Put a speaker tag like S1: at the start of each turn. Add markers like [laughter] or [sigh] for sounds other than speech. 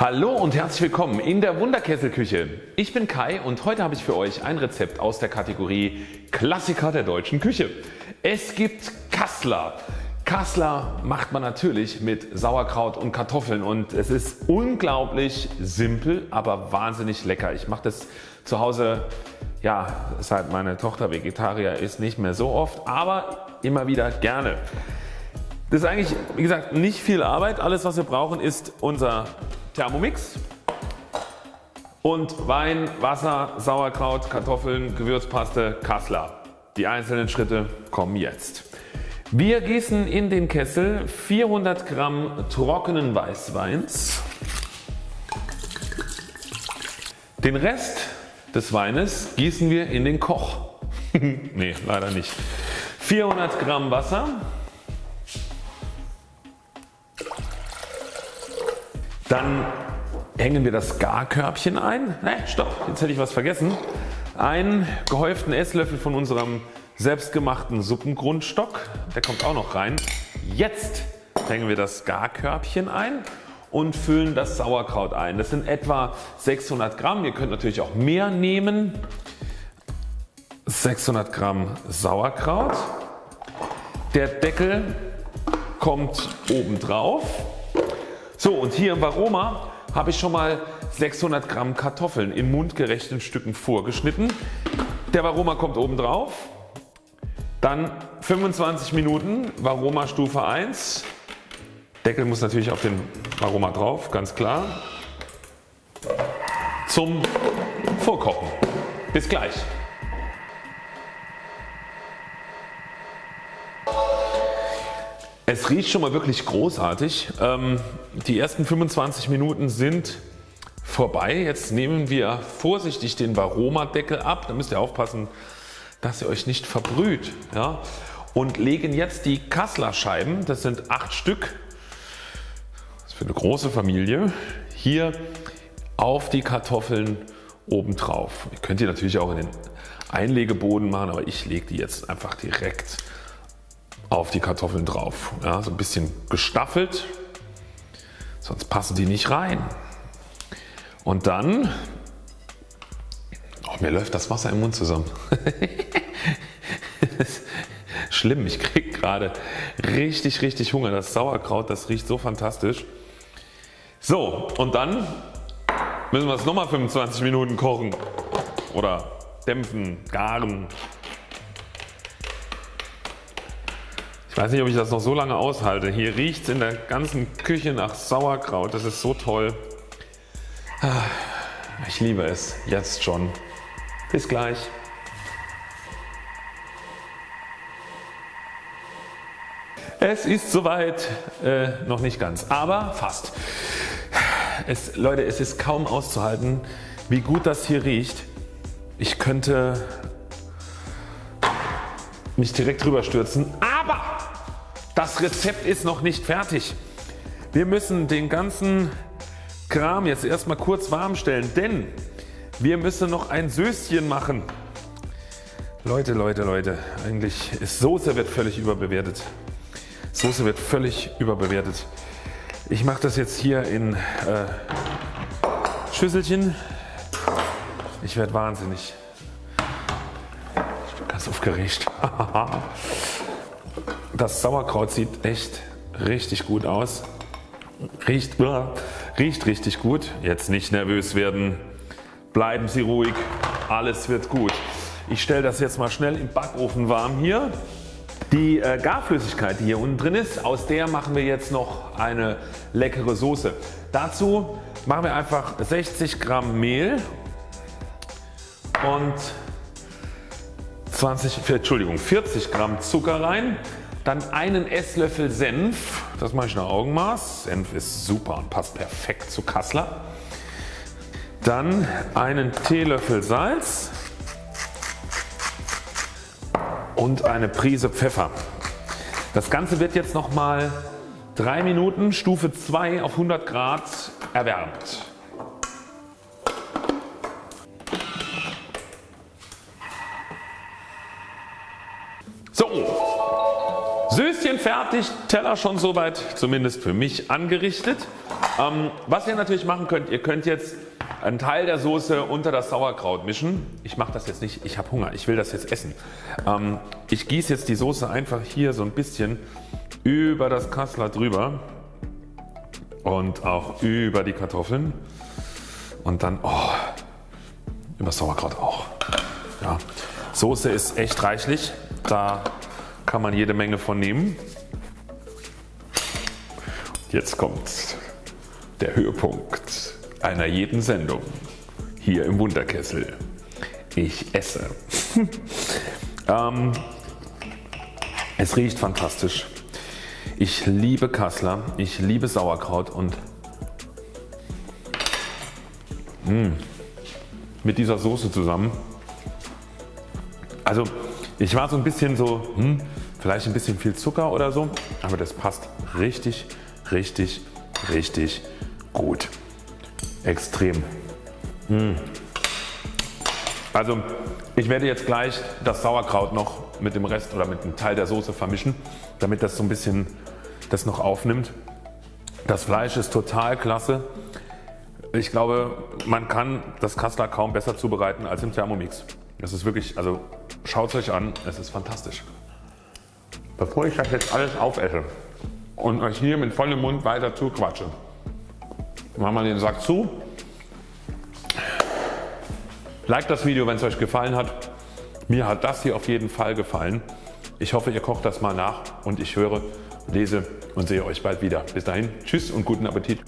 S1: Hallo und herzlich willkommen in der Wunderkesselküche. Ich bin Kai und heute habe ich für euch ein Rezept aus der Kategorie Klassiker der deutschen Küche. Es gibt Kassler. Kassler macht man natürlich mit Sauerkraut und Kartoffeln und es ist unglaublich simpel, aber wahnsinnig lecker. Ich mache das zu Hause ja, seit meine Tochter Vegetarier ist nicht mehr so oft, aber immer wieder gerne. Das ist eigentlich wie gesagt nicht viel Arbeit. Alles was wir brauchen ist unser Thermomix und Wein, Wasser, Sauerkraut, Kartoffeln, Gewürzpaste, Kassler. Die einzelnen Schritte kommen jetzt. Wir gießen in den Kessel 400 Gramm trockenen Weißweins. Den Rest des Weines gießen wir in den Koch. [laughs] ne, leider nicht. 400 Gramm Wasser. Dann hängen wir das Garkörbchen ein. Ne, stopp, jetzt hätte ich was vergessen. Einen gehäuften Esslöffel von unserem selbstgemachten Suppengrundstock. Der kommt auch noch rein. Jetzt hängen wir das Garkörbchen ein und füllen das Sauerkraut ein. Das sind etwa 600 Gramm. Ihr könnt natürlich auch mehr nehmen. 600 Gramm Sauerkraut. Der Deckel kommt oben drauf so und hier im Varoma habe ich schon mal 600 Gramm Kartoffeln in mundgerechten Stücken vorgeschnitten. Der Varoma kommt oben drauf. Dann 25 Minuten Varoma Stufe 1. Deckel muss natürlich auf den Varoma drauf, ganz klar. Zum Vorkochen. Bis gleich. Es riecht schon mal wirklich großartig. Ähm, die ersten 25 Minuten sind vorbei. Jetzt nehmen wir vorsichtig den Varoma Deckel ab. Da müsst ihr aufpassen dass ihr euch nicht verbrüht ja? und legen jetzt die Kassler Scheiben, das sind 8 Stück, das ist für eine große Familie, hier auf die Kartoffeln oben drauf. Ihr könnt die natürlich auch in den Einlegeboden machen, aber ich lege die jetzt einfach direkt auf die Kartoffeln drauf. Ja, so ein bisschen gestaffelt, sonst passen die nicht rein. Und dann, oh, mir läuft das Wasser im Mund zusammen. [laughs] schlimm, ich kriege gerade richtig richtig Hunger. Das Sauerkraut das riecht so fantastisch. So und dann müssen wir es nochmal 25 Minuten kochen oder dämpfen, garen. Ich weiß nicht ob ich das noch so lange aushalte. Hier riecht es in der ganzen Küche nach Sauerkraut. Das ist so toll. Ah, ich liebe es jetzt schon. Bis gleich. Es ist soweit äh, noch nicht ganz, aber fast. Es, Leute es ist kaum auszuhalten wie gut das hier riecht. Ich könnte mich direkt drüber stürzen, aber das Rezept ist noch nicht fertig. Wir müssen den ganzen Kram jetzt erstmal kurz warm stellen, denn wir müssen noch ein Söschen machen. Leute, Leute, Leute, eigentlich ist Soße wird völlig überbewertet. Soße wird völlig überbewertet. Ich mache das jetzt hier in äh, Schüsselchen. Ich werde wahnsinnig. Ich bin ganz aufgeregt. [laughs] das Sauerkraut sieht echt richtig gut aus. Riecht, riecht richtig gut. Jetzt nicht nervös werden. Bleiben Sie ruhig. Alles wird gut. Ich stelle das jetzt mal schnell im Backofen warm hier. Die äh, Garflüssigkeit die hier unten drin ist, aus der machen wir jetzt noch eine leckere Soße. Dazu machen wir einfach 60 Gramm Mehl und 20, Entschuldigung, 40 Gramm Zucker rein. Dann einen Esslöffel Senf, das mache ich nach Augenmaß. Senf ist super und passt perfekt zu Kassler. Dann einen Teelöffel Salz und eine Prise Pfeffer. Das Ganze wird jetzt nochmal 3 Minuten Stufe 2 auf 100 Grad erwärmt. Söschen fertig, Teller schon soweit zumindest für mich angerichtet. Ähm, was ihr natürlich machen könnt, ihr könnt jetzt einen Teil der Soße unter das Sauerkraut mischen. Ich mache das jetzt nicht, ich habe Hunger, ich will das jetzt essen. Ähm, ich gieße jetzt die Soße einfach hier so ein bisschen über das Kassler drüber und auch über die Kartoffeln und dann oh, über Sauerkraut auch. Ja. Soße ist echt reichlich, da kann man jede Menge von nehmen. Jetzt kommt der Höhepunkt einer jeden Sendung hier im Wunderkessel. Ich esse. [laughs] ähm, es riecht fantastisch. Ich liebe Kassler, ich liebe Sauerkraut und mh, mm, mit dieser Soße zusammen. Also ich war so ein bisschen so, hm, vielleicht ein bisschen viel Zucker oder so, aber das passt richtig, richtig, richtig gut. Extrem. Mmh. Also ich werde jetzt gleich das Sauerkraut noch mit dem Rest oder mit einem Teil der Soße vermischen, damit das so ein bisschen das noch aufnimmt. Das Fleisch ist total klasse. Ich glaube man kann das Kassler kaum besser zubereiten als im Thermomix. Das ist wirklich, also schaut es euch an, es ist fantastisch. Bevor ich das jetzt alles aufesse und euch hier mit vollem Mund weiter zuquatsche, machen wir den Sack zu. Like das Video wenn es euch gefallen hat. Mir hat das hier auf jeden Fall gefallen. Ich hoffe ihr kocht das mal nach und ich höre, lese und sehe euch bald wieder. Bis dahin Tschüss und guten Appetit.